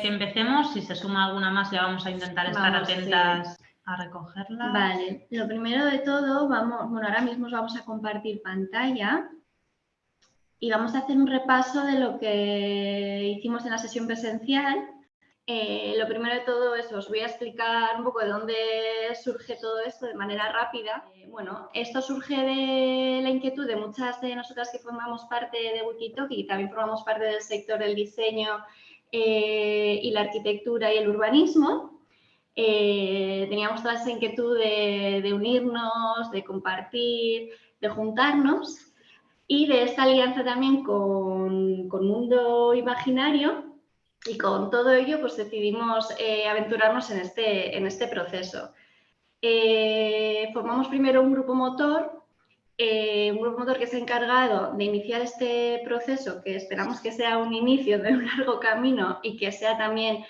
que, empecemos, si se suma alguna más ya vamos a intentar estar atentas a recogerla. Vale, lo primero de todo, vamos, bueno, ahora mismo vamos a compartir pantalla y vamos a hacer un repaso de lo que hicimos en la sesión presencial eh, lo primero de todo es, os voy a explicar un poco de dónde surge todo esto de manera rápida. Eh, bueno, esto surge de la inquietud de muchas de nosotras que formamos parte de Wikitalk y también formamos parte del sector del diseño eh, y la arquitectura y el urbanismo. teníamos toda esa inquietud de, unirnos, de compartir, de juntarnos y de esta alianza también con, con Mundo Imaginario, y con todo ello pues decidimos eh, aventurarnos en este, en este proceso. Eh, formamos primero un grupo motor, eh, un grupo motor que se ha encargado de iniciar este proceso, que esperamos que sea un inicio de un largo camino y que sea también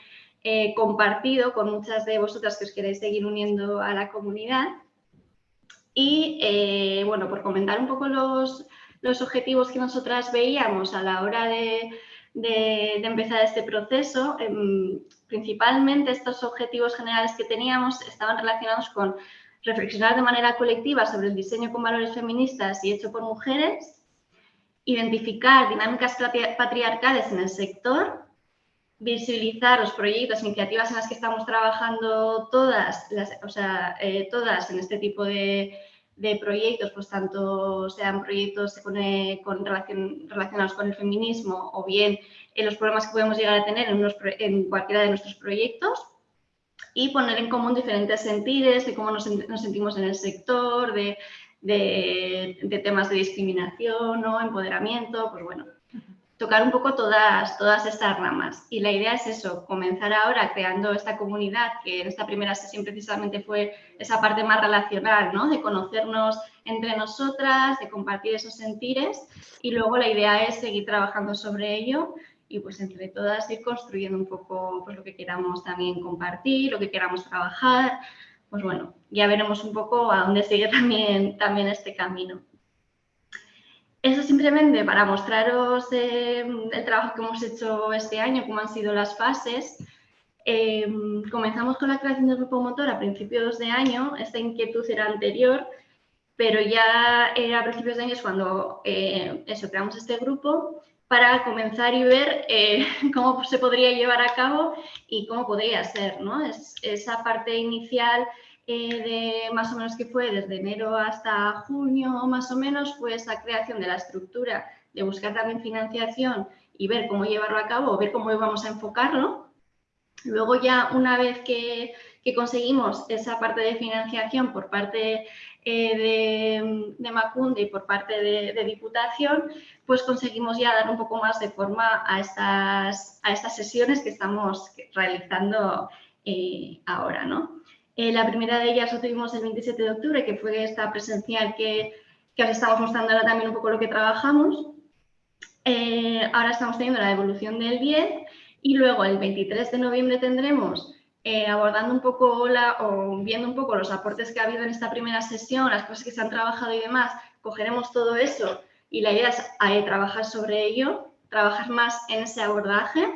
compartido con muchas de vosotras que os queréis seguir uniendo a la comunidad. Y bueno, por comentar un poco los, los objetivos que nosotras veíamos a la hora de de, empezar este proceso. Em, principalmente estos objetivos generales que teníamos estaban relacionados con reflexionar de manera colectiva sobre el diseño con valores feministas y hecho por mujeres, identificar dinámicas patriarcales en el sector, visibilizar los proyectos, iniciativas en las que estamos trabajando todas, o sea, eh, todas en este tipo de, de proyectos, pues tanto sean proyectos con, con relacionados con el feminismo o bien en los problemas que podemos llegar a tener en, en cualquiera de nuestros proyectos y poner en común diferentes sentidos de cómo nos, sentimos en el sector, de, de, temas de discriminación o empoderamiento, pues bueno, tocar un poco todas, todas estas ramas. Y la idea es eso, comenzar ahora creando esta comunidad, que en esta primera sesión precisamente fue esa parte más relacional, ¿no? de conocernos entre nosotras, de compartir esos sentires y luego la idea es seguir trabajando sobre ello y pues entre todas ir construyendo un poco pues, lo que queramos también compartir, lo que queramos trabajar. Pues bueno, ya veremos un poco a dónde sigue también, también este camino. Eso simplemente para mostraros eh, el trabajo que hemos hecho este año, cómo han sido las fases. Eh, comenzamos con la creación del grupo motor a principios de año, esta inquietud era anterior, pero ya era a principios de año cuando eh, eso, creamos este grupo para comenzar y ver cómo se podría llevar a cabo y cómo podría ser. ¿no? Es, esa parte inicial eh, de más o menos que fue desde enero hasta junio más o menos fue esa creación de la estructura de buscar también financiación y ver cómo llevarlo a cabo, ver cómo íbamos a enfocarlo. Luego ya una vez que, conseguimos esa parte de financiación por parte eh, de, de, Macunde y por parte de, Diputación, pues conseguimos ya dar un poco más de forma a estas, a estas sesiones que estamos realizando eh, ahora, ¿no? Eh, la primera de ellas la tuvimos el 27 de octubre, que fue esta presencial que, que os estamos mostrando ahora también un poco lo que trabajamos. Ahora estamos teniendo la devolución del bien y luego el 23 de noviembre tendremos eh, abordando un poco la, o viendo un poco los aportes que ha habido en esta primera sesión, las cosas que se han trabajado y demás, cogeremos todo eso y la idea es trabajar sobre ello, trabajar más en ese abordaje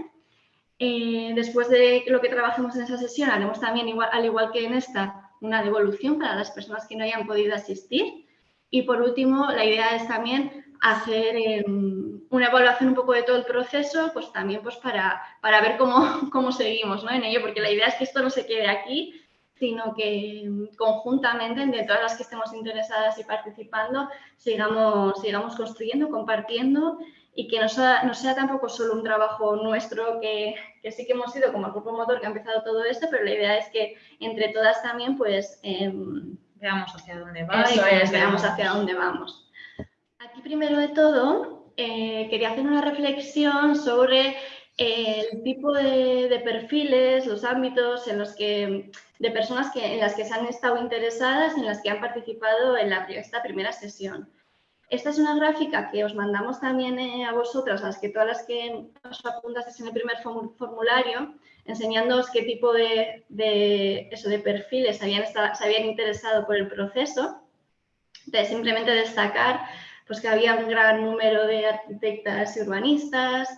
eh, después de lo que trabajemos en esa sesión, haremos también, igual, al igual que en esta, una devolución para las personas que no hayan podido asistir. Y por último, la idea es también hacer em, una evaluación un poco de todo el proceso, pues también pues para, para ver cómo, cómo seguimos ¿no? en ello, porque la idea es que esto no se quede aquí, sino que conjuntamente, entre todas las que estemos interesadas y participando, sigamos, sigamos construyendo, compartiendo y que no sea, no sea tampoco solo un trabajo nuestro que, que, sí que hemos sido como el grupo motor que ha empezado todo esto, pero la idea es que entre todas también pues em, veamos hacia dónde vamos. veamos hacia dónde vamos. Aquí primero de todo eh, quería hacer una reflexión sobre el tipo de, de, perfiles, los ámbitos en los que, de personas que, en las que se han estado interesadas, en las que han participado en la, esta primera sesión. Esta es una gráfica que os mandamos también eh, a vosotras, las que todas las que os apuntasteis en el primer formulario, enseñándoos qué tipo de, eso, de perfiles habían se habían interesado por el proceso. Entonces, simplemente destacar pues, que había un gran número de arquitectas y urbanistas,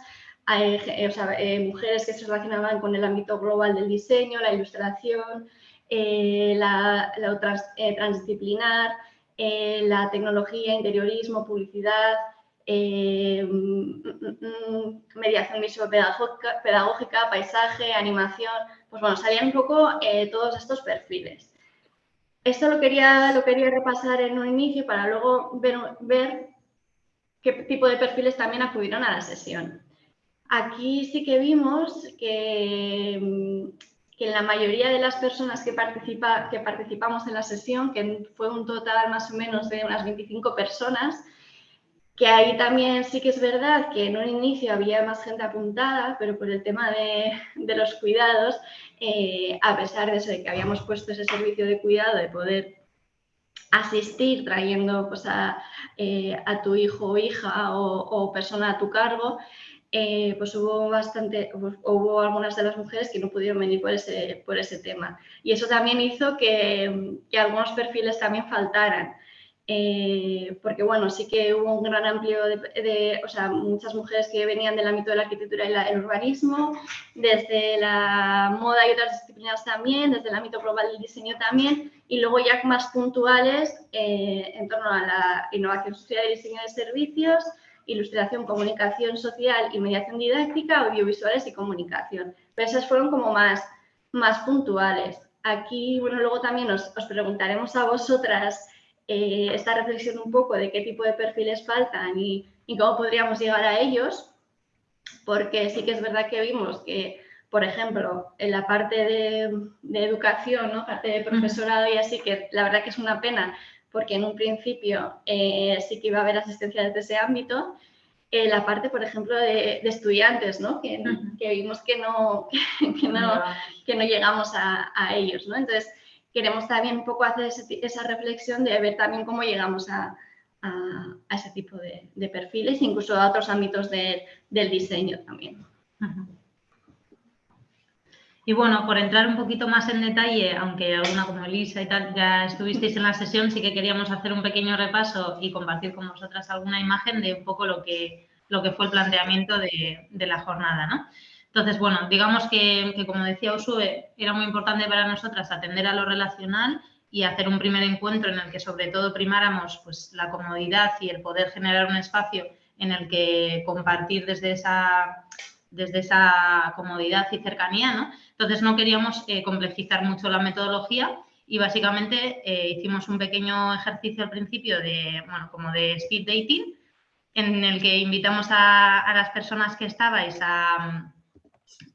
eh, mujeres que se relacionaban con el ámbito global del diseño, la ilustración, la, transdisciplinar, la tecnología, interiorismo, publicidad, mm, mm, mm, mediación pedagógica, paisaje, animación, pues bueno, salían un poco todos estos perfiles. Esto lo quería, lo quería repasar en un inicio para luego ver, qué tipo de perfiles también acudieron a la sesión. Aquí sí que vimos que, que la mayoría de las personas que, participa, que participamos en la sesión, que fue un total más o menos de unas 25 personas, que ahí también sí que es verdad que en un inicio había más gente apuntada, pero por el tema de, de los cuidados, eh, a pesar de eso, que habíamos puesto ese servicio de cuidado, de poder asistir trayendo pues, a, eh, a tu hijo o hija o, persona a tu cargo, eh, pues hubo bastante, hubo algunas de las mujeres que no pudieron venir por ese, por ese tema. Y eso también hizo que, que algunos perfiles también faltaran. Eh, porque bueno, sí que hubo un gran amplio de, o sea, muchas mujeres que venían del ámbito de la arquitectura y el urbanismo, desde la moda y otras disciplinas también, desde el ámbito global del diseño también, y luego ya más puntuales eh, en torno a la innovación social y diseño de servicios, ilustración, comunicación social y mediación didáctica, audiovisuales y comunicación. Pero esas fueron como más, más puntuales. Aquí, bueno, luego también os, os preguntaremos a vosotras eh, esta reflexión un poco de qué tipo de perfiles faltan y, cómo podríamos llegar a ellos, porque sí que es verdad que vimos que, por ejemplo, en la parte de, educación, ¿no? parte de profesorado y así, que la verdad que es una pena, porque en un principio eh, sí que iba a haber asistencia desde ese ámbito, en la parte, por ejemplo, de, estudiantes, ¿no? Que, vimos que no, que, no, que no llegamos a, a ellos. ¿no? Entonces, queremos también un poco hacer esa reflexión de ver también cómo llegamos a, ese tipo de, perfiles, incluso a otros ámbitos del diseño también. Y bueno, por entrar un poquito más en detalle, aunque alguna como Elisa y tal ya estuvisteis en la sesión, sí que queríamos hacer un pequeño repaso y compartir con vosotras alguna imagen de un poco lo que, lo que fue el planteamiento de, de la jornada, ¿no? Entonces, bueno, digamos que, como decía Usue, era muy importante para nosotras atender a lo relacional y hacer un primer encuentro en el que sobre todo primáramos pues, la comodidad y el poder generar un espacio en el que compartir desde esa, desde esa comodidad y cercanía, ¿no? Entonces no queríamos eh, complejizar mucho la metodología y básicamente eh, hicimos un pequeño ejercicio al principio de, bueno, como de speed dating, en el que invitamos a las personas que estabais a,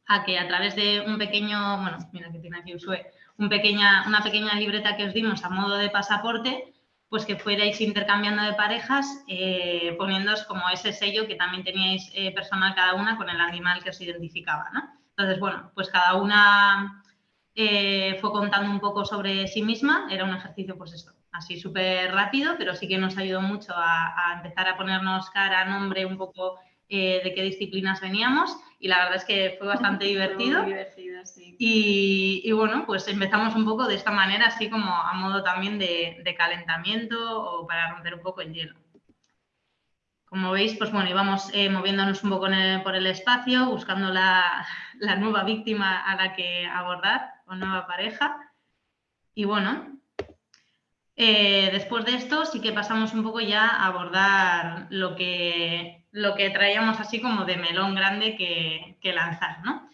a que a través de un pequeño, bueno, mira que tiene aquí Usue, un pequeña, una pequeña libreta que os dimos a modo de pasaporte, pues que fuerais intercambiando de parejas, eh, poniéndoos como ese sello que también teníais eh, personal cada una con el animal que os identificaba, ¿no? Entonces, bueno, pues cada una eh, fue contando un poco sobre sí misma, era un ejercicio, pues esto, así súper rápido, pero sí que nos ayudó mucho a, a empezar a ponernos cara, nombre, un poco eh, de qué disciplinas veníamos y la verdad es que fue bastante divertido. y, bueno, pues empezamos un poco de esta manera, así como a modo también de, calentamiento o para romper un poco el hielo. Como veis, pues bueno, íbamos eh, moviéndonos un poco por el espacio, buscando la, nueva víctima a la que abordar o nueva pareja. Y bueno, eh, después de esto sí que pasamos un poco ya a abordar lo que lo que traíamos así como de melón grande que, lanzar, ¿no?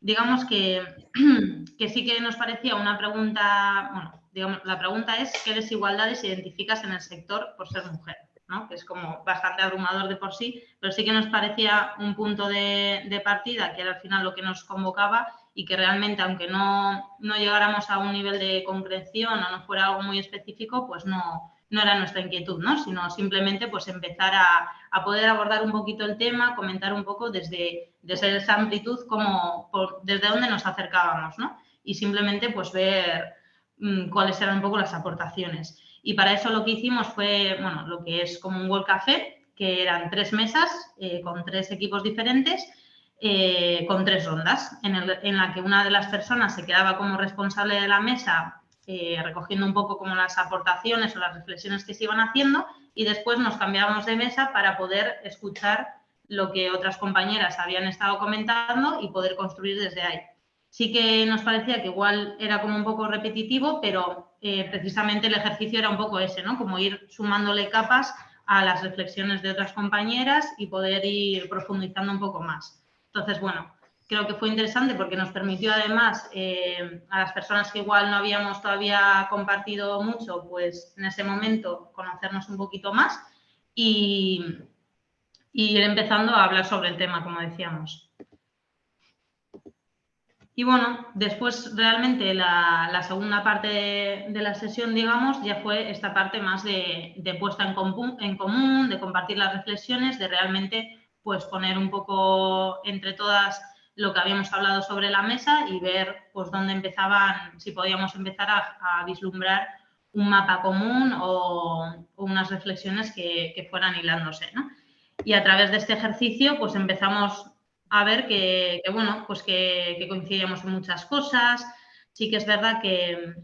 Digamos que, que, sí que nos parecía una pregunta, bueno, digamos, la pregunta es ¿qué desigualdades identificas en el sector por ser mujer? ¿no? Que es como bastante abrumador de por sí, pero sí que nos parecía un punto de, partida, que era al final lo que nos convocaba y que realmente, aunque no, no llegáramos a un nivel de comprensión o no fuera algo muy específico, pues no, no era nuestra inquietud, ¿no? sino simplemente pues empezar a, poder abordar un poquito el tema, comentar un poco desde, desde esa amplitud como desde dónde nos acercábamos ¿no? y simplemente pues ver mm, cuáles eran un poco las aportaciones. Y para eso lo que hicimos fue, bueno, lo que es como un World Café, que eran tres mesas eh, con tres equipos diferentes, eh, con tres rondas, en, en la que una de las personas se quedaba como responsable de la mesa eh, recogiendo un poco como las aportaciones o las reflexiones que se iban haciendo y después nos cambiábamos de mesa para poder escuchar lo que otras compañeras habían estado comentando y poder construir desde ahí. Sí que nos parecía que igual era como un poco repetitivo, pero eh, precisamente el ejercicio era un poco ese, ¿no? Como ir sumándole capas a las reflexiones de otras compañeras y poder ir profundizando un poco más. Entonces, bueno, creo que fue interesante porque nos permitió además eh, a las personas que igual no habíamos todavía compartido mucho, pues en ese momento conocernos un poquito más y, ir empezando a hablar sobre el tema, como decíamos. Y bueno, después realmente la, segunda parte de, la sesión, digamos, ya fue esta parte más de, puesta en, en, común, de compartir las reflexiones, de realmente pues poner un poco entre todas lo que habíamos hablado sobre la mesa y ver pues dónde empezaban, si podíamos empezar a, vislumbrar un mapa común o, unas reflexiones que, que fueran hilándose. ¿no? Y a través de este ejercicio pues empezamos a ver que, bueno, pues que, coincidíamos en muchas cosas. Sí que es verdad que,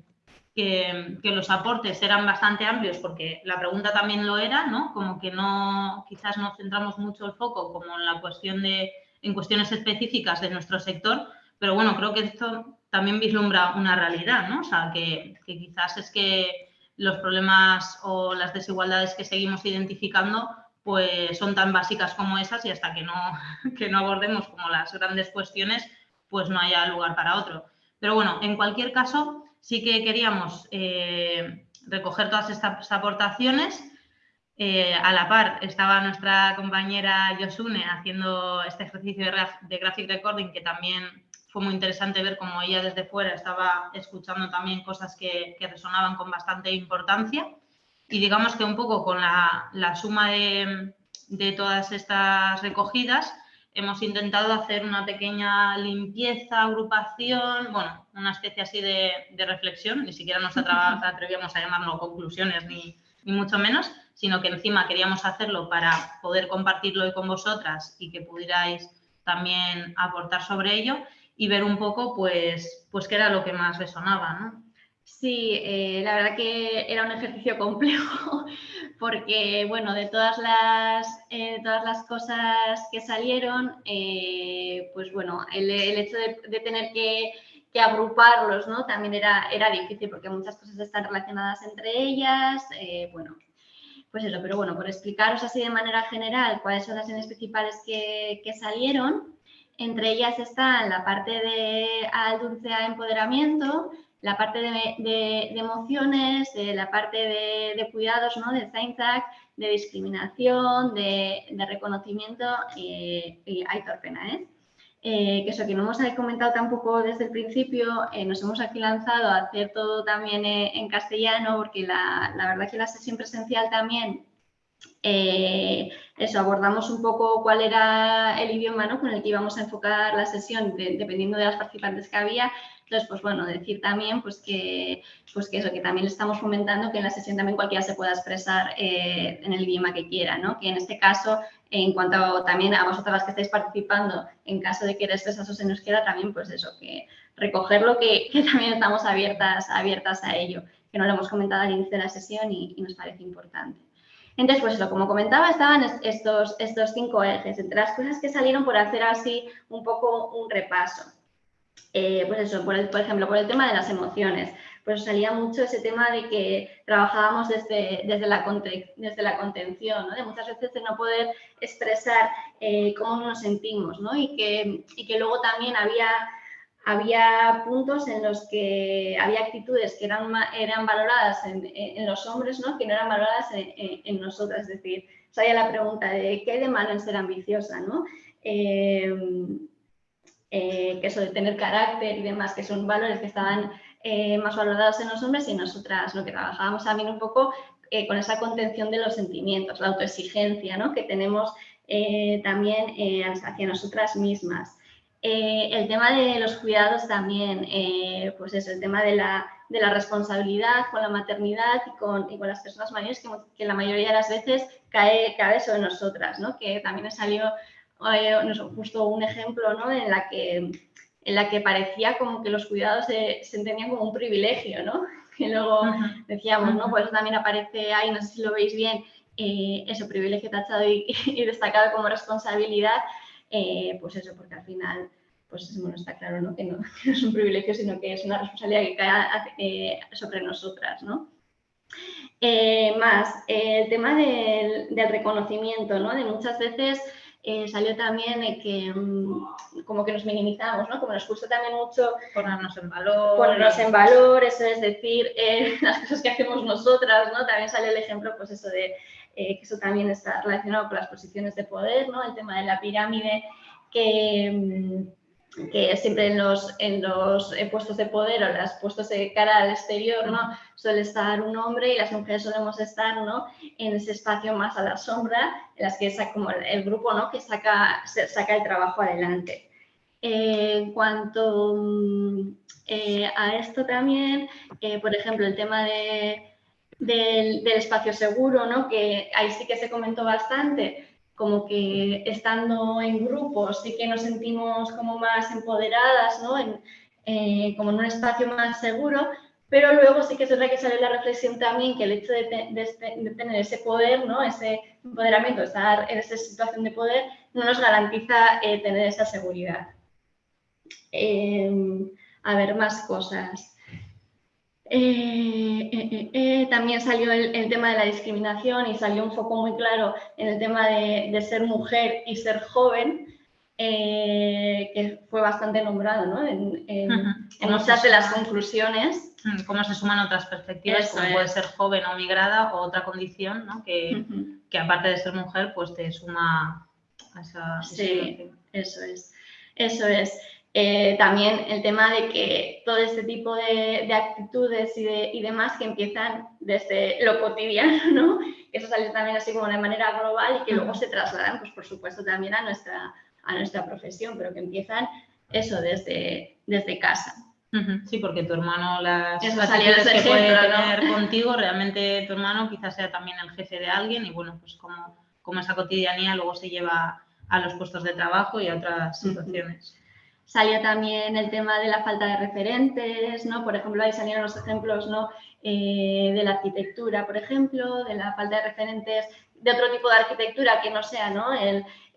que, los aportes eran bastante amplios porque la pregunta también lo era, ¿no? Como que no, quizás no centramos mucho el foco como en la cuestión de, en cuestiones específicas de nuestro sector, pero bueno, creo que esto también vislumbra una realidad, ¿no? O sea, que, quizás es que los problemas o las desigualdades que seguimos identificando pues son tan básicas como esas y hasta que no, que no abordemos como las grandes cuestiones, pues no haya lugar para otro. Pero bueno, en cualquier caso, sí que queríamos eh, recoger todas estas aportaciones. Eh, a la par estaba nuestra compañera Yosune haciendo este ejercicio de, graphic recording que también fue muy interesante ver cómo ella desde fuera estaba escuchando también cosas que, que resonaban con bastante importancia. Y digamos que un poco con la, suma de, todas estas recogidas hemos intentado hacer una pequeña limpieza, agrupación, bueno, una especie así de, reflexión, ni siquiera nos atrevíamos a llamarlo conclusiones ni, ni, mucho menos, sino que encima queríamos hacerlo para poder compartirlo hoy con vosotras y que pudierais también aportar sobre ello y ver un poco pues, pues qué era lo que más resonaba, ¿no? Sí, eh, la verdad que era un ejercicio complejo porque, bueno, de todas las, eh, todas las cosas que salieron, eh, pues bueno, el, hecho de, tener que, agruparlos, ¿no? También era, era difícil porque muchas cosas están relacionadas entre ellas, bueno, pues eso, pero bueno, por explicaros así de manera general cuáles son las líneas principales que, que salieron, entre ellas está la parte de al dulce empoderamiento, la parte de, emociones, la parte de, cuidados, ¿no? de Zainzak, de discriminación, de, reconocimiento y, hay torpena, ¿eh? ¿Eh? que eso que no hemos comentado tampoco desde el principio, eh, nos hemos aquí lanzado a hacer todo también eh, en castellano, porque la, la, verdad que la sesión presencial también, eso, abordamos un poco cuál era el idioma ¿no? con el que íbamos a enfocar la sesión, dependiendo de las participantes que había, entonces, pues bueno, decir también pues que, pues que eso, que también estamos fomentando que en la sesión también cualquiera se pueda expresar eh, en el idioma que quiera, ¿no? Que en este caso, en cuanto también a vosotras que estáis participando, en caso de que expresaros en euskera, también pues eso, que recogerlo, que, que también estamos abiertas, abiertas a ello, que no lo hemos comentado al inicio de la sesión y, nos parece importante. Entonces, pues eso, como comentaba, estaban estos, estos cinco ejes, entre las cosas que salieron por hacer así un poco un repaso. Eh, pues eso, por, ejemplo, por el tema de las emociones, pues salía mucho ese tema de que trabajábamos desde, desde, la, desde la contención, ¿no? de muchas veces de no poder expresar eh, cómo nos sentimos, ¿no? y, que, y que luego también había, había puntos en los que había actitudes que eran, eran valoradas en, en los hombres, ¿no? que no eran valoradas en, nosotras, es decir, salía la pregunta de qué hay de malo en ser ambiciosa, ¿no? Eh, eh, que eso de tener carácter y demás, que son valores que estaban eh, más valorados en los hombres y nosotras lo que trabajábamos también un poco eh, con esa contención de los sentimientos, la autoexigencia ¿no? que tenemos también hacia nosotras mismas. el tema de los cuidados también, pues eso, el tema de la, de la, responsabilidad con la maternidad y con, y con las personas mayores que, que, la mayoría de las veces cae, cae sobre nosotras, ¿no? que también nos justo un ejemplo ¿no? en, la que, en la que parecía como que los cuidados se, se entendían como un privilegio, ¿no? que luego decíamos, ¿no? Pues eso también aparece ahí, no sé si lo veis bien, eh, eso, privilegio tachado y, destacado como responsabilidad, eh, pues eso, porque al final, pues bueno, está claro ¿no? Que, no, es un privilegio, sino que es una responsabilidad que cae eh, sobre nosotras, ¿no? más, el tema del, del, reconocimiento, ¿no? De muchas veces eh, salió también que mm, como que nos minimizamos, ¿no? Como nos gusta también mucho ponernos en valor. Ponernos en valor, eso es decir, eh, las cosas que hacemos nosotras, ¿no? También sale el ejemplo, pues eso de eh, que eso también está relacionado con las posiciones de poder, ¿no? El tema de la pirámide que mm, que siempre en los, en los puestos de poder o los puestos de cara al exterior, ¿no? Suele estar un hombre y las mujeres solemos estar, ¿no? En ese espacio más a la sombra, en las que es como el, grupo, ¿no? Que saca, saca el trabajo adelante. Eh, en cuanto mm, eh, a esto también, eh, por ejemplo, el tema de, del, del, espacio seguro, ¿no? Que ahí sí que se comentó bastante, como que estando en grupos sí que nos sentimos como más empoderadas, ¿no? En, eh, como en un espacio más seguro, pero luego sí que es verdad que sale la reflexión también que el hecho de, tener ese poder, ¿no? ese empoderamiento, estar en esa situación de poder, no nos garantiza eh, tener esa seguridad. Eh, a ver, más cosas. Eh, eh, eh, también salió el, tema de la discriminación y salió un foco muy claro en el tema de, ser mujer y ser joven, que fue bastante nombrado ¿no? en, muchas de las conclusiones. Mm, cómo se suman otras perspectivas, como puede ser joven o migrada o otra condición ¿no? que, que, aparte de ser mujer, pues te suma a esa... Sí, eso es. Eso es. Eh, también el tema de que todo este tipo de, actitudes y, de, y, demás que empiezan desde lo cotidiano, ¿no? que eso sale también así como de manera global y que luego se trasladan, pues por supuesto, también a nuestra, a nuestra profesión, pero que empiezan eso desde, desde casa. Sí, porque tu hermano las, actitudes que puede tener contigo, realmente tu hermano quizás sea también el jefe de alguien y bueno, pues como, como esa cotidianía luego se lleva a los puestos de trabajo y a otras situaciones. Salió también el tema de la falta de referentes, ¿no? Por ejemplo, ahí salieron los ejemplos, ¿no? Eh, de la arquitectura, por ejemplo, de la falta de referentes de otro tipo de arquitectura que no sea, ¿no?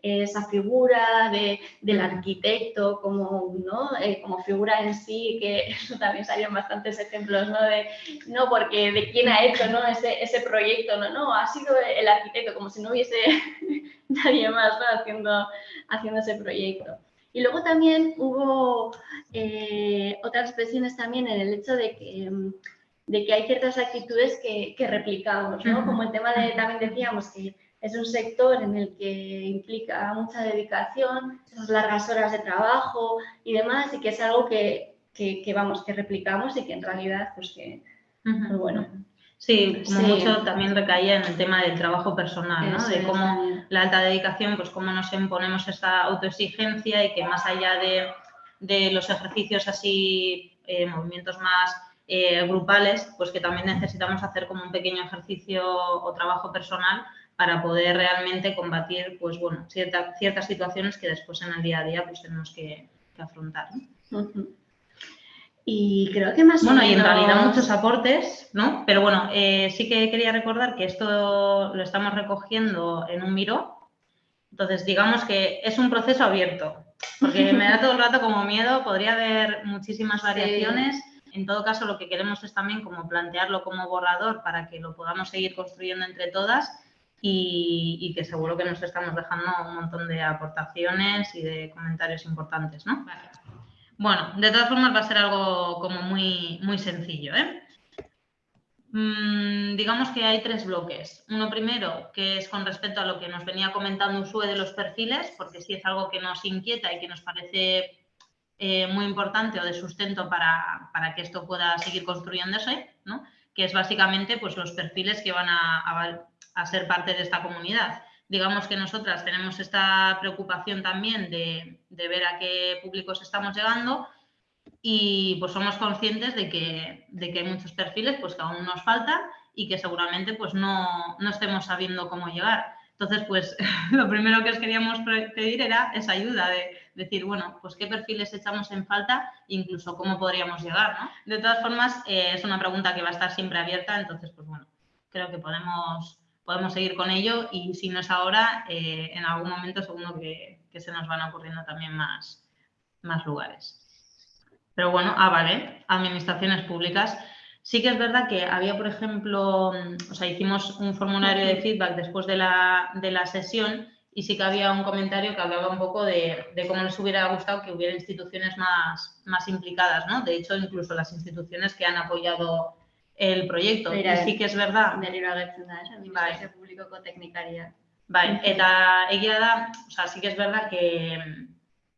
esa figura de, del arquitecto como, ¿no? Eh, como figura en sí, que eso también salieron bastantes ejemplos, ¿no? De, no, porque de quién ha hecho ¿no? ese, ese proyecto, no, no, ha sido el arquitecto, como si no hubiese nadie más ¿no? haciendo, haciendo ese proyecto. Y luego también hubo eh, otras expresiones también en el hecho de que, mm, de que hay ciertas actitudes que, que replicamos, ¿no? Como el tema de, también decíamos que es un sector en el que implica mucha dedicación, esas largas horas de trabajo y demás, y que es algo que, que, vamos, que replicamos y que en realidad, pues que, pues bueno, Sí, como mucho también recaía en el tema del trabajo personal, ¿no? de cómo la alta dedicación, pues cómo nos imponemos esta autoexigencia y que más allá de, de los ejercicios así, eh, movimientos más eh, grupales, pues que también necesitamos hacer como un pequeño ejercicio o trabajo personal para poder realmente combatir, pues bueno, ciertas situaciones que después en el día a día pues tenemos que, afrontar. Y creo que más bueno, y en realidad muchos aportes, ¿no? Pero bueno, eh, sí que quería recordar que esto lo estamos recogiendo en un Miro. Entonces, digamos que es un proceso abierto, porque me da todo el rato como miedo, podría haber muchísimas variaciones. En todo caso, lo que queremos es también como plantearlo como borrador para que lo podamos seguir construyendo entre todas y, que seguro que nos estamos dejando un montón de aportaciones y de comentarios importantes, ¿no? Bueno, de todas formas va a ser algo como muy, muy sencillo. ¿eh? Mm, digamos que hay tres bloques. Uno primero, que es con respecto a lo que nos venía comentando Usue de los perfiles, porque sí es algo que nos inquieta y que nos parece eh, muy importante o de sustento para, que esto pueda seguir construyéndose, ¿no? que es básicamente pues, los perfiles que van a ser parte de esta comunidad digamos que nosotras tenemos esta preocupación también de, ver a qué públicos estamos llegando y pues somos conscientes de que, de que hay muchos perfiles pues que aún nos faltan y que seguramente pues no, no estemos sabiendo cómo llegar. Entonces, pues lo primero que os queríamos pedir era esa ayuda de decir, bueno, pues qué perfiles echamos en falta incluso cómo podríamos llegar, ¿no? De todas formas, eh, es una pregunta que va a estar siempre abierta, entonces, pues bueno, creo que podemos podemos seguir con ello y si no es ahora, eh, en algún momento seguro que, se nos van ocurriendo también más, más lugares. Pero bueno, ah, vale, administraciones públicas. Sí que es verdad que había, por ejemplo, o sea, hicimos un formulario de feedback después de la, de la sesión y sí que había un comentario que hablaba un poco de, cómo les hubiera gustado que hubiera instituciones más, más implicadas, ¿no? De hecho, incluso las instituciones que han apoyado el sí que es verdad. Berriro agertzen da, administrazio bai. publikoko teknikaria. Bai, eta egia da, o sea, sí que es verdad que,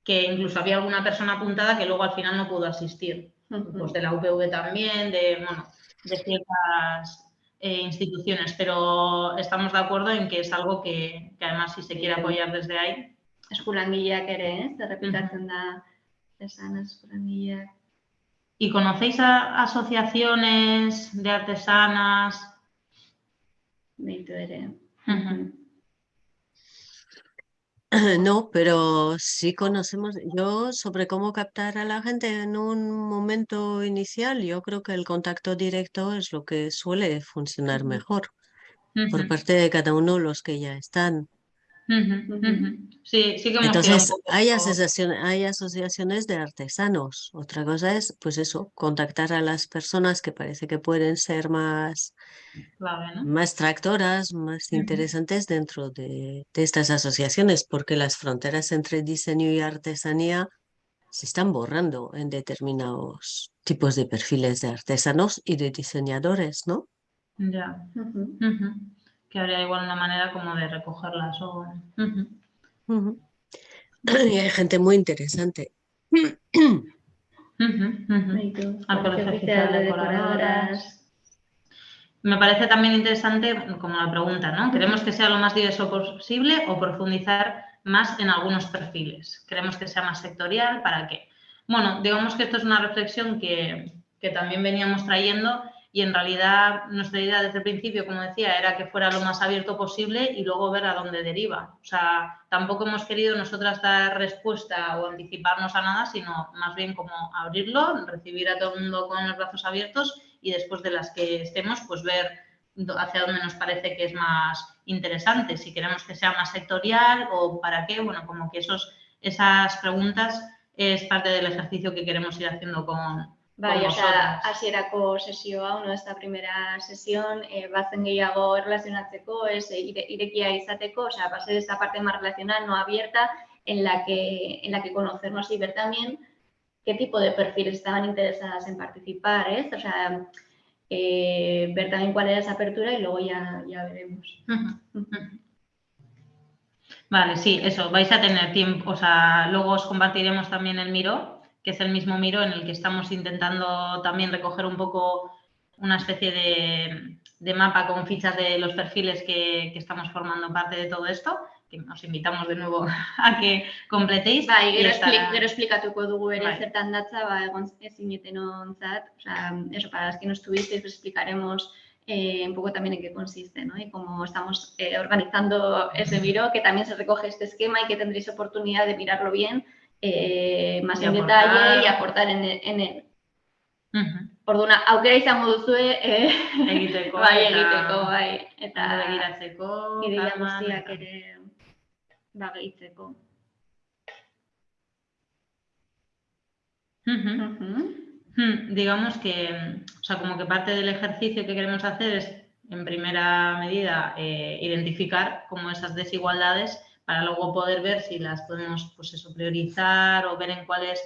que incluso había alguna persona apuntada que luego al final no pudo asistir. Pues de la UPV también, de, bueno, de ciertas eh, instituciones, pero estamos de acuerdo en que es algo que, que además si se quiere apoyar desde ahí. Eskulangileak ere, ez? Errepikatzen da, esan eskulangileak. ¿Y conocéis a asociaciones de artesanas? Ere. No, pero sí conocemos, yo sobre cómo captar a la gente en un momento inicial, yo creo que el contacto directo es lo que suele funcionar mejor por parte de cada uno de los que ya están. Sí, sí que Entonces, hay, asociaciones, hay asociaciones de artesanos. Otra cosa es, pues eso, contactar a las personas que parece que pueden ser más, más tractoras, más interesantes dentro de, de, estas asociaciones, porque las fronteras entre diseño y artesanía se están borrando en determinados tipos de perfiles de artesanos y de diseñadores, ¿no? Ya que habría igual una manera como de recogerlas. O... Y hay gente muy interesante. Me parece también interesante como la pregunta, ¿no? ¿Queremos que sea lo más diverso posible o profundizar más en algunos perfiles? ¿Queremos que sea más sectorial? ¿Para qué? Bueno, digamos que esto es una reflexión que, que también veníamos trayendo y en realidad nuestra idea desde el principio, como decía, era que fuera lo más abierto posible y luego ver a dónde deriva. O sea, tampoco hemos querido nosotras dar respuesta o anticiparnos a nada, sino más bien como abrirlo, recibir a todo el mundo con los brazos abiertos y después de las que estemos, pues ver hacia dónde nos parece que es más interesante, si queremos que sea más sectorial o para qué, bueno, como que esos, esas preguntas es parte del ejercicio que queremos ir haciendo con, Bai, osea, hasierako sesioa, uno esta primera sesión, eh, bazen gehiago erlazionatzeko, ez, eh, irekia izateko, o sea, va a ser esta parte más relacional, no abierta, en la que, en la que conocernos y ver también qué tipo de perfiles estaban interesadas en participar, ¿eh? O sea, eh, ver también cuál era esa apertura y luego ya, ya veremos. Vale, sí, eso, vais a tener tiempo, o sea, luego os compartiremos también el Miro, que es el mismo Miro en el que estamos intentando también recoger un poco una especie de, mapa con fichas de los perfiles que, estamos formando parte de todo esto, que os invitamos de nuevo a que completéis. Bai, gero, estará... gero esplikatuko dugu ere bai. zertan datza, ba, egon ezineten onzat, o sea, eso, para las que no estuvisteis, pues explicaremos eh, un poco también en qué consiste, ¿no? Y cómo estamos eh, organizando ese Miro, que también se recoge este esquema y que tendréis oportunidad de mirarlo bien eh, más y en aportar. detalle y aportar en, en él. Uh -huh. Orduna, aukera izango duzue eh, egiteko, bai, egiteko, bai, eta begiratzeko, ideia guztiak ere bageitzeko. Uh -huh. Uh -huh. Hmm, digamos que, o sea, como que parte del ejercicio que queremos hacer es, en primera medida, eh, identificar como esas desigualdades para luego poder ver si las podemos pues eso, priorizar o ver en cuáles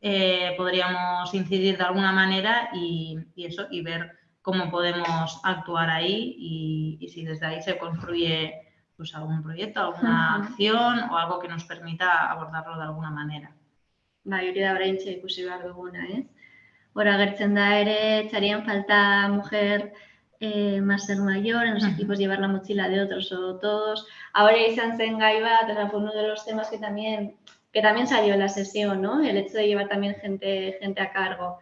eh, podríamos incidir de alguna manera y, eso, y ver cómo podemos actuar ahí y, si desde ahí se construye pues algún proyecto, alguna acción o algo que nos permita abordarlo de alguna manera. Bai, hori da oraintxe ikusi behar duguna, ez? Hora agertzen da ere, txarien falta mujer eh, más ser mayor, en los equipos llevar la mochila de otros o todos. Ahora gai bat, fue uno de los temas que también, que también salió en la sesión, ¿no? El hecho de llevar también gente, gente a cargo.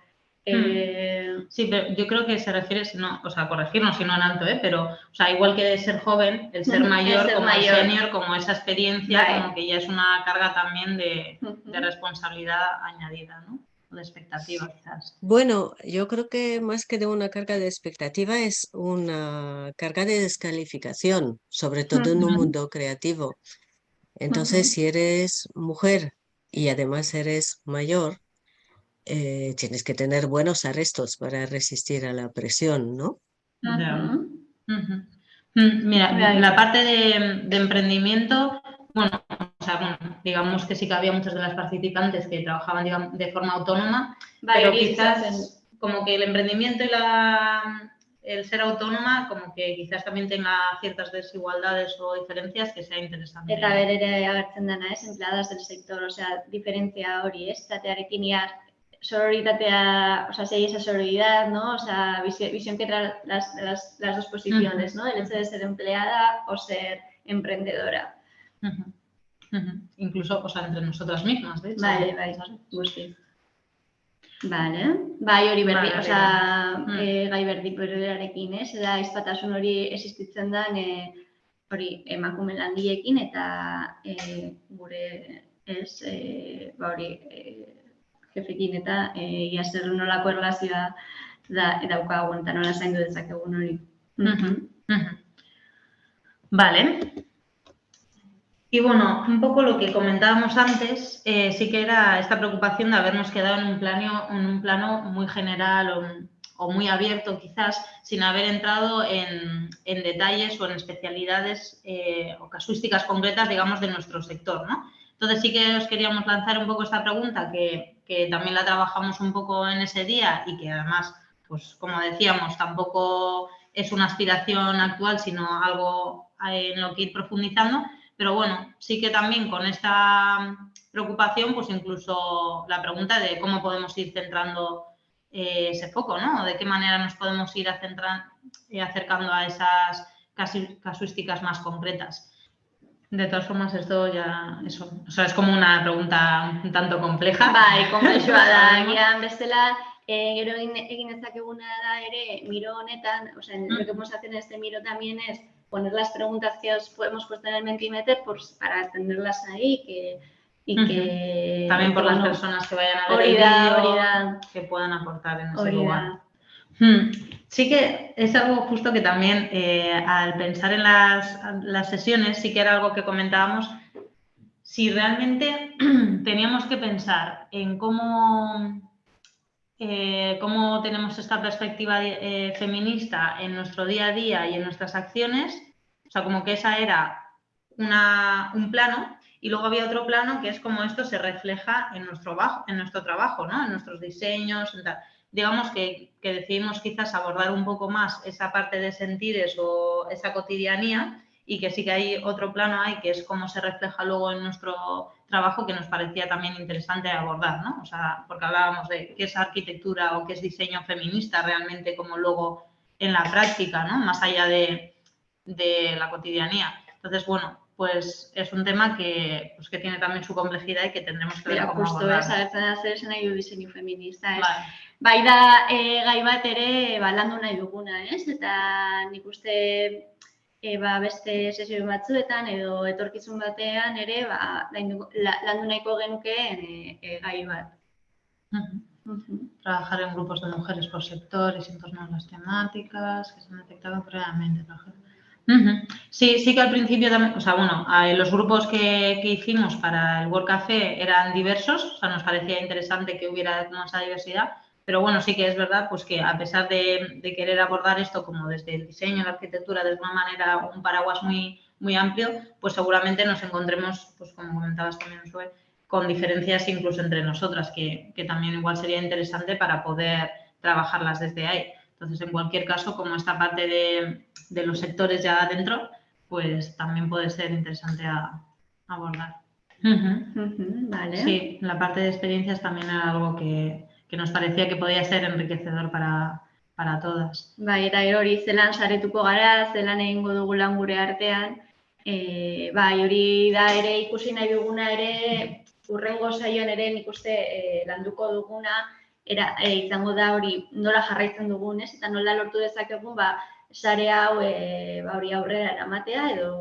Hmm. Eh... Sí, pero yo creo que se refiere, no, o sea, corregirnos si no en alto, ¿eh? pero, o sea, igual que de ser joven, el ser mayor, el ser como mayor. el senior, como esa experiencia, vale. como que ya es una carga también de, de responsabilidad añadida, ¿no? De expectativa quizás. Bueno, yo creo que más que de una carga de expectativa es una carga de descalificación, sobre todo en un mundo creativo. Entonces, si eres mujer y además eres mayor, eh, tienes que tener buenos arrestos para resistir a la presión, ¿no? Mm, mira, la parte de, emprendimiento, bueno, sea, bueno, digamos que sí que había muchas de las participantes que trabajaban de forma autónoma, pero quizás como que el emprendimiento y la, el ser autónoma como que quizás también tenga ciertas desigualdades o diferencias que sea interesante. Eta ver ere agertzen dana, es empleadas del sector, o sea, diferencia hori, ez, zatearekin ia sororitatea, o sea, si hay esa sororidad, ¿no? O sea, visión, visión que trae las, las, las, dos posiciones, ¿no? El hecho de ser empleada o ser emprendedora. Uh -huh. Uh -huh. Incluso, o sea, entre nosotras mismas, de hecho. Vale, vale, gusti. Vale, bai hori berdi, vale, osea, mm. e, gai berdi berarekin, ez? Da, izpatasun hori existitzen da, e, hori emakume landiekin eta e, gure, ez, e, ba hori, e, jefekin eta egia zer nolako erlazioa da daukagu eta nola zaindu dezakegun hori. Vale. Y bueno, un poco lo que comentábamos antes, eh, sí que era esta preocupación de habernos quedado en un plano, en un plano muy general o, muy abierto quizás, sin haber entrado en, en detalles o en especialidades eh, o casuísticas concretas, digamos, de nuestro sector, ¿no? Entonces sí que os queríamos lanzar un poco esta pregunta que, que también la trabajamos un poco en ese día y que además, pues como decíamos, tampoco es una aspiración actual, sino algo en lo que ir profundizando. Pero bueno, sí que también con esta preocupación, pues incluso la pregunta de cómo podemos ir centrando eh, ese foco, ¿no? De qué manera nos podemos ir eh, acercando a esas casuísticas más concretas. De todas formas, esto ya, eso, o sea, es como una pregunta un tanto compleja. Bai, komplexua da, gian bestela, eh, gero egin, ezakeguna da ere, miro honetan, o sea, mm. lo que hemos hacer en este miro también es poner las preguntas que os hemos puesto en el Mentimeter pues, para tenerlas ahí, que, y que... También por las personas que vayan a ver el vídeo, que puedan aportar en ese lugar. Hmm. Sí que es algo justo que también eh, al pensar en las, sesiones, sí que era algo que comentábamos, si realmente teníamos que pensar en cómo, eh, cómo tenemos esta perspectiva eh, feminista en nuestro día a día y en nuestras acciones, o sea, como que esa era una, un plano y luego había otro plano que es como esto se refleja en nuestro, trabajo, en nuestro trabajo, ¿no? en nuestros diseños, en tal digamos que, decidimos quizás abordar un poco más esa parte de sentires o esa cotidianía y que sí que hay otro plano ahí que es cómo se refleja luego en nuestro trabajo que nos parecía también interesante abordar, ¿no? O sea, porque hablábamos de qué es arquitectura o qué es diseño feminista realmente como luego en la práctica, ¿no? Más allá de, la cotidianía. Entonces, bueno, pues es un tema que, pues que tiene también su complejidad y que tendremos que ver cómo justo abordar. hacer diseño feminista. Bai da e, gai bat ere ba, landu nahi duguna, ez? Eta nik uste e, ba, beste sesio batzuetan edo etorkizun batean ere ba, landu nahiko genukeen e, e, gai bat. Trabajar en grupos de mujeres por sector y sin torno a las temáticas que se han detectado previamente. Sí, sí que al principio también, o sea, bueno, los grupos que, que, hicimos para el World Café eran diversos, o sea, nos parecía interesante que hubiera más diversidad, pero bueno, sí que es verdad pues que a pesar de, querer abordar esto como desde el diseño, la arquitectura, de una manera, un paraguas muy, muy amplio, pues seguramente nos encontremos, pues como comentabas también, con diferencias incluso entre nosotras, que, también igual sería interesante para poder trabajarlas desde ahí. Entonces, en cualquier caso, como esta parte de, los sectores ya adentro, pues también puede ser interesante a, abordar. vale. Sí, la parte de experiencias también era algo que, que nos parecía que podía ser enriquecedor para, para todas. Bai, eta hori zelan saretuko gara, zelan egingo dugu lan gure artean, e, bai, hori da ere ikusi nahi duguna ere, urrengo saioan ere nik uste e, landuko duguna, era, e, izango da hori nola jarraitzen dugun, ez? Eta nola lortu dezakegun, ba, sare hau e, ba, hori aurrera eramatea edo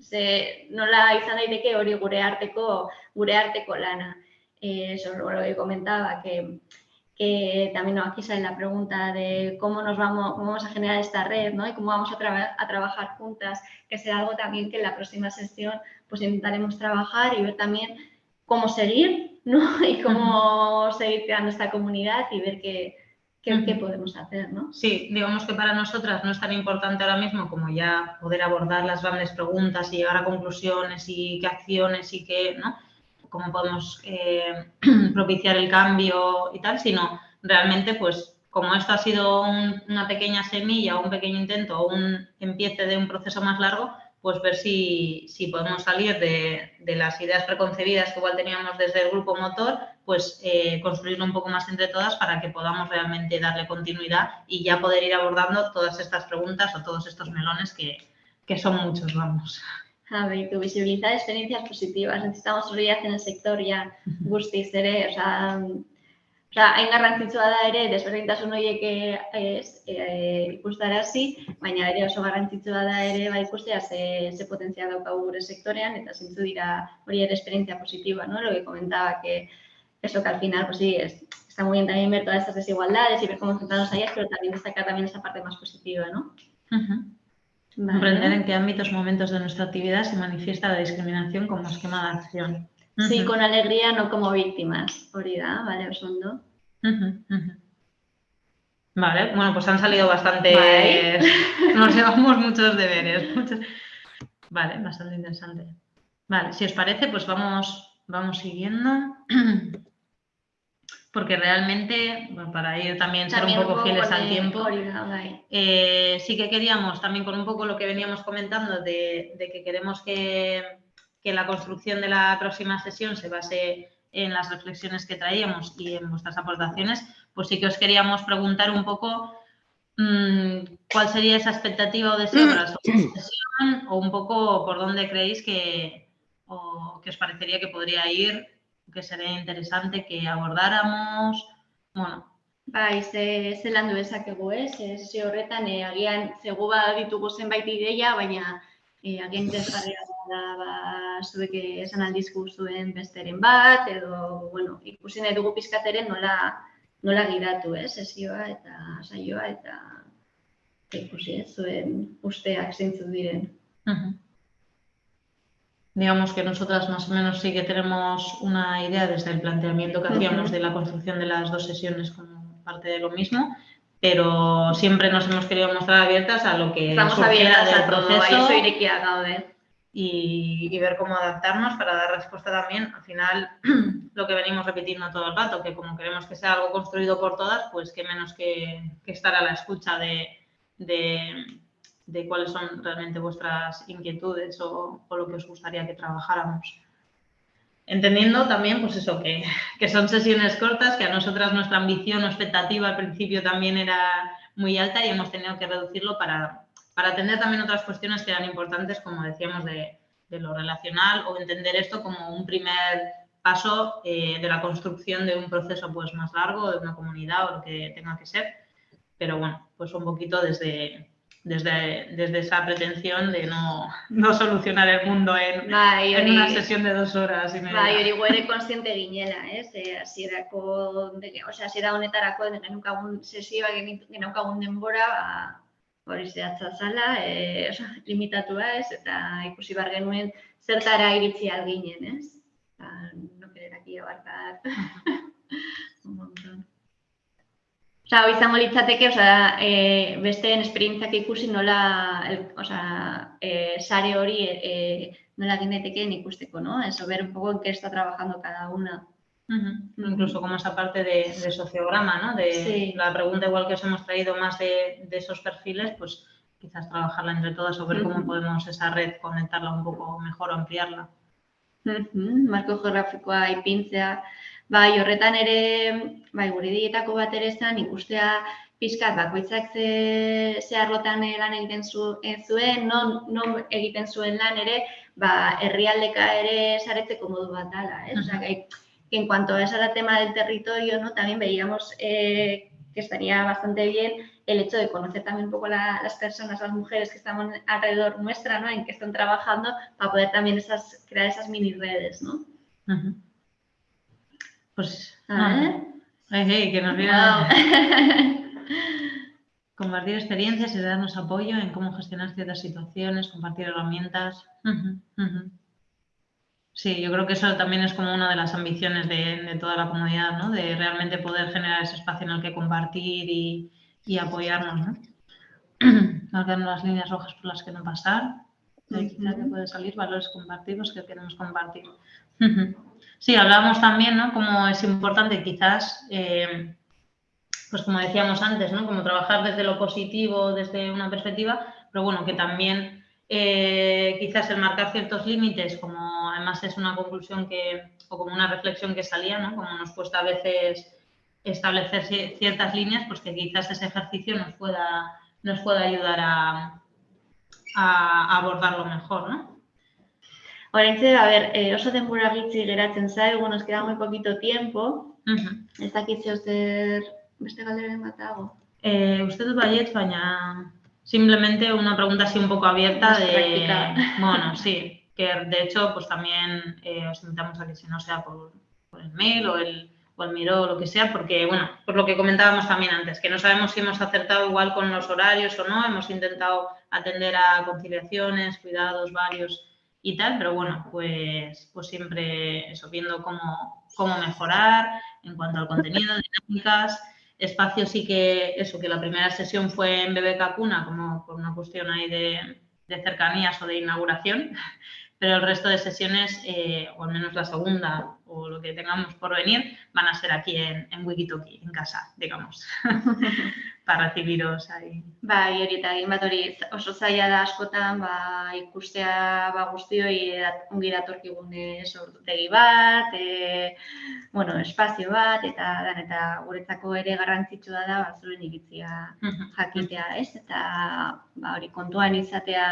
ze nola izan daiteke hori gure arteko gure arteko lana. eso es lo que comentaba, que, que también aquí sale la pregunta de cómo nos vamos, vamos a generar esta red ¿no? y cómo vamos a, a trabajar juntas, que será algo también que en la próxima sesión pues intentaremos trabajar y ver también cómo seguir ¿no? y cómo seguir creando esta comunidad y ver qué, qué, podemos hacer. ¿no? Sí, digamos que para nosotras no es tan importante ahora mismo como ya poder abordar las grandes preguntas y llegar a conclusiones y qué acciones y qué, ¿no? Cómo podemos eh, propiciar el cambio y tal, sino realmente pues como esto ha sido una pequeña semilla, un pequeño intento o un empiece de un proceso más largo, pues ver si, podemos salir de, las ideas preconcebidas que igual teníamos desde el grupo motor, pues eh, construirlo un poco más entre todas para que podamos realmente darle continuidad y ya poder ir abordando todas estas preguntas o todos estos melones que, que son muchos, vamos. A ver, tu visibilizar experiencias positivas. Necesitamos solidez en el sector ya guztiz ere, sea, Osa, hain garrantzitsua da ere, desberdintasun horiek ez, e, ikustarazi, baina ere oso garrantzitsua da ere ba ikustea ze, ze potentzia daukagu gure sektorean, eta zintzu dira hori ere experiencia positiva, ¿no? Lo que comentaba que eso que al final, pues sí, es, está muy bien también ver todas estas desigualdades y ver cómo enfrentarnos a ellas, pero también destacar también esa parte más positiva, ¿no? Comprender en qué ámbitos, momentos de nuestra actividad se manifiesta la discriminación como esquema de acción. Sí, con alegría, no como víctimas. Orida, ¿vale? Osondo. Vale, bueno, pues han salido bastante. Nos llevamos muchos deberes. Vale, bastante interesante. Vale, si os parece, pues vamos, vamos siguiendo. porque realmente, para ir también ser un poco, fieles al tiempo, eh, sí que queríamos también con un poco lo que veníamos comentando de, que queremos que, la construcción de la próxima sesión se base en las reflexiones que traíamos y en vuestras aportaciones, pues sí que os queríamos preguntar un poco mm, cuál sería esa expectativa o deseo para la sesión o un poco por dónde creéis que, o que os parecería que podría ir que sería interesante que abordáramos, bueno. Bai, ze, ze landu dezakegu, ez? Ze horretan, e, agian, zegu ditugu zenbait ideia, baina e, agian interesgarria da, ba, zuek esan aldizku zuen besteren bat, edo, bueno, ikusi nahi dugu pizkateren nola, nola gidatu, ez? Sesioa eta saioa eta ikusi, ez? Zuen usteak zeintzu diren. Uh digamos que nosotras más o menos sí que tenemos una idea desde el planteamiento que hacíamos de la construcción de las dos sesiones como parte de lo mismo, pero siempre nos hemos querido mostrar abiertas a lo que Estamos abiertas del proceso y, y, ver cómo adaptarnos para dar respuesta también. Al final, lo que venimos repitiendo todo el rato, que como queremos que sea algo construido por todas, pues qué menos que, estar a la escucha de de cuáles son realmente vuestras inquietudes o, lo que os gustaría que trabajáramos. Entendiendo también, pues eso, que, son sesiones cortas, que a nosotras nuestra ambición o expectativa al principio también era muy alta y hemos tenido que reducirlo para, para atender también otras cuestiones que eran importantes, como decíamos, de, lo relacional o entender esto como un primer paso eh, de la construcción de un proceso pues más largo, de una comunidad o lo que tenga que ser. Pero bueno, pues un poquito desde, desde, desde esa pretensión de no, no solucionar el mundo en, en una sesión de dos horas y media. Bai, hori guere konstiente ginela, ez? Eh, asierako, de, o sea, asiera honetarako genaukagun sesioa genaukagun denbora, ba, hori zehatza zala, eh, o sea, limitatua ez, eta ikusi bar genuen zertara iritsi alginen, ez? Ba, no querer aquí abarcar. Osa, izango litzateke, osa, e, besteen esperientziak ikusi nola, el, osa, e, sare hori e, nola ikusteko, ¿no? Eso, ver un poco en qué está trabajando cada una. Uh -huh. Incluso como esa parte de, de sociograma, ¿no? De sí. la pregunta igual que os hemos traído más de, de esos perfiles, pues quizás trabajarla entre todas o ver uh -huh. cómo podemos esa red conectarla un poco mejor o ampliarla. Uh -huh. Marko geografikoa ipintzea, Bai, horretan ere, bai, gure dietako bat ere zen, ikustea pixkat bakoitzak ze, ze arlotan lan egiten zu, zuen, non, non egiten zuen lan ere, ba, herrialdeka ere saretzeko modu bat dala, eh? Osea, que en cuanto a ese tema del territorio, ¿no? También veíamos eh, que estaría bastante bien el hecho de conocer también un poco la, las personas, las mujeres que están alrededor nuestra, ¿no? En que están trabajando para poder también esas, crear esas mini redes, ¿no? Uh -huh. Pues, ah, que nos viene... Compartir experiencias y darnos apoyo en cómo gestionar ciertas situaciones, compartir herramientas. Sí, yo creo que eso también es como una de las ambiciones de, toda la comunidad, ¿no? De realmente poder generar ese espacio en el que compartir y, apoyarnos, ¿no? Marcar las líneas rojas por las que no pasar. De quizá que puede salir valores compartidos que queremos compartir. Sí, hablábamos también, ¿no? Como es importante quizás eh, pues como decíamos antes, ¿no? Como trabajar desde lo positivo, desde una perspectiva, pero bueno, que también eh, quizás el marcar ciertos límites, como además es una conclusión que, o como una reflexión que salía, ¿no? Como nos cuesta a veces establecer ciertas líneas, pues que quizás ese ejercicio nos pueda, nos pueda ayudar a, abordarlo mejor, ¿no? Oraintze, a ver, eh, oso denbora gitzi geratzen zaigu, nos queda muy poquito tiempo. Uh -huh. Ez dakit zer Beste galderen bat dago. Eh, usted baiet, baina simplemente una pregunta así un poco abierta de... Bueno, sí, que de hecho pues también eh, os invitamos a que si no sea por, por el mail o el, o el miro o lo que sea, porque bueno, por lo que comentábamos también antes, que no sabemos si hemos acertado igual con los horarios o no, hemos intentado atender a conciliaciones, cuidados varios y tal, pero bueno, pues, pues siempre eso, viendo cómo, cómo mejorar en cuanto al contenido, dinámicas, espacio sí que, eso, que la primera sesión fue en BBK Cuna, como por una cuestión ahí de, de cercanías o de inauguración, pero el resto de sesiones, eh, o al menos la segunda o lo que tengamos por venir, van a ser aquí en, en Wikitoki, en casa, digamos, para recibiros ahí. Bai, hori eta egin bat hori oso zaila da askotan, ba, ikustea ba, guztioi ongi datorkigun sortutegi bat, e, bueno, espazio bat, eta dan, eta guretzako ere garrantzitsua da, ba, zuen iritzia jakitea, ez? Eta ba, hori kontuan izatea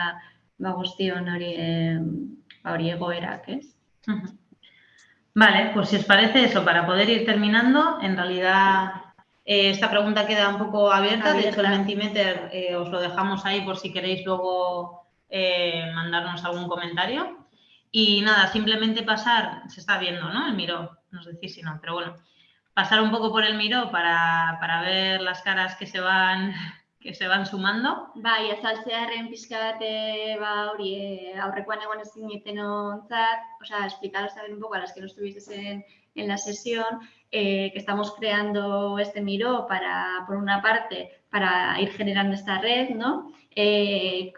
ba, guztion hori, e, ba, hori egoerak, ez? Vale, pues si os parece eso, para poder ir terminando, en realidad eh, esta pregunta queda un poco abierta, de hecho el Mentimeter eh, os lo dejamos ahí por si queréis luego eh, mandarnos algún comentario. Y nada, simplemente pasar, se está viendo, ¿no? El miro, no sé si no, pero bueno, pasar un poco por el miro para, para ver las caras que se van que se van sumando. Bai, azaltzearen pizka bat eh, ba hori eh, aurrekoan egon ezin iten ontzat, o sea, explicaros también un poco a las que no estuvisteis en, en la sesión, eh, que estamos creando este Miro para, por una parte, para ir generando esta red, ¿no? Eh,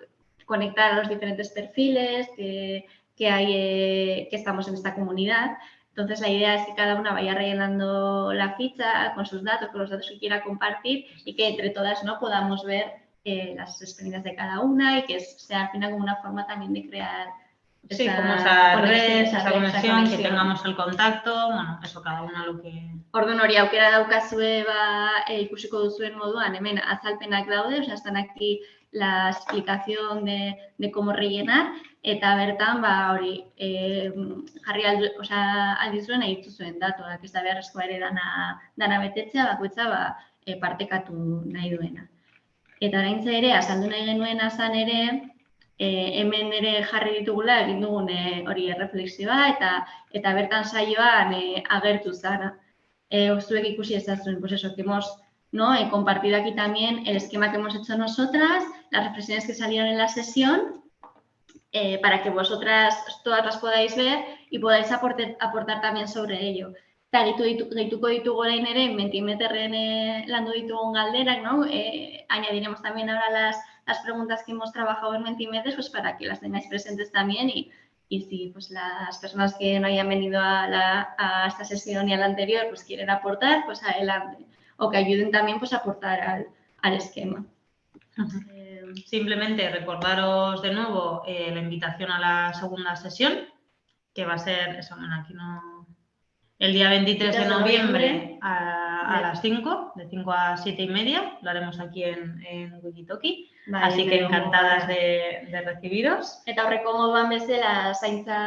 conectar a los diferentes perfiles que, que hay, eh, que estamos en esta comunidad, Entonces la idea es que cada una vaya rellenando la ficha con sus datos, con los datos que quiera compartir y que entre todas ¿no? podamos ver eh, las experiencias de cada una y que sea al final como una forma también de crear sí, como esa red, esa, conexión, que tengamos el contacto, bueno, eso cada una lo que... Orduan hori aukera daukazue ba, e, ikusiko duzuen moduan, hemen azalpenak daude, o sea, están aquí la explicación de, de cómo rellenar, eta bertan, ba, hori, e, jarri aldu, oza, aldizuen nahi zuen datuak, ez da beharrezkoa ere dana, dana betetzea, bakoitza, ba, e, partekatu nahi duena. Eta oraintza ere, azaldu nahi genuen azan ere, e, hemen ere jarri ditugula egin dugun e, hori erreflexioa eta eta bertan saioan e, agertu zara. Eh, zuek ikusi ezazuen, pues eso, que hemos ¿no? He compartido aquí también el esquema que hemos hecho nosotras, las reflexiones que salieron en la sesión eh, para que vosotras todas las podáis ver y podáis aportar, aportar también sobre ello. Eta gehitu ditu, gehituko ditugu orain ere, mentimeterren eh, landu ditugun galderak, ¿no? Eh, añadiremos también ahora las, las preguntas que hemos trabajado en Mentimetres pues para que las tengáis presentes también y, y si pues las personas que no hayan venido a, la, a esta sesión y a la anterior pues quieren aportar, pues adelante. O que ayuden también pues a aportar al, al esquema. -huh simplemente recordaros de nuevo eh, la invitación a la segunda sesión, que va a ser, eso, bueno, aquí no, el día 23 de noviembre a, a las 5, de 5 a 7 y media, lo haremos aquí en, en Wikitoki. Vale, Así que encantadas de, de recibiros. Eta horreko moduan bezala zaintza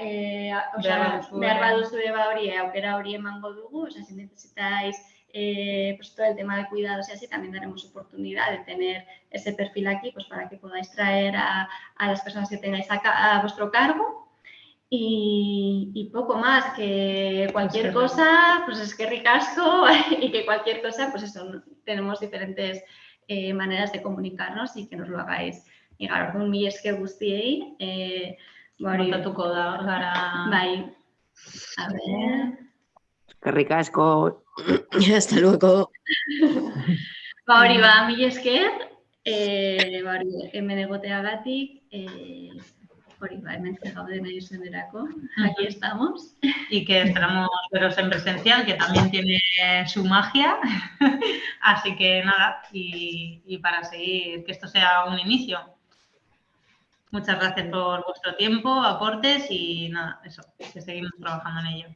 eh, osea, behar baduzue ba hori aukera hori emango dugu, si necesitáis eh, pues todo el tema de cuidados y así, también daremos oportunidad de tener ese perfil aquí pues para que podáis traer a, a las personas que tengáis a, a vuestro cargo. Y, poco más, que cualquier cosa, pues es que ricasco y que cualquier cosa, pues eso, tenemos diferentes eh, maneras de comunicarnos y que nos lo hagáis llegar. Orduan, mi esker guztiei. Eh, bari, Montatuko da, gara... Bai. A ver... Que ricasco. Hasta luego. ba hori ba, mi esker, eh, ba hori, hemen egoteagatik, eh, hori ba, hemen gaude nahi zenderako, aquí estamos. Y que esperamos veros en presencial, que también tiene su magia. Así que nada, y, y para seguir, que esto sea un inicio. Muchas gracias por vuestro tiempo, aportes y nada, eso, que seguimos trabajando en ello.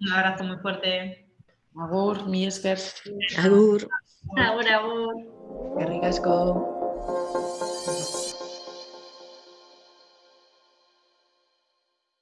Un abrazo muy fuerte. Agur, mi esker. Agur. Agur, agur. Gerrik asko.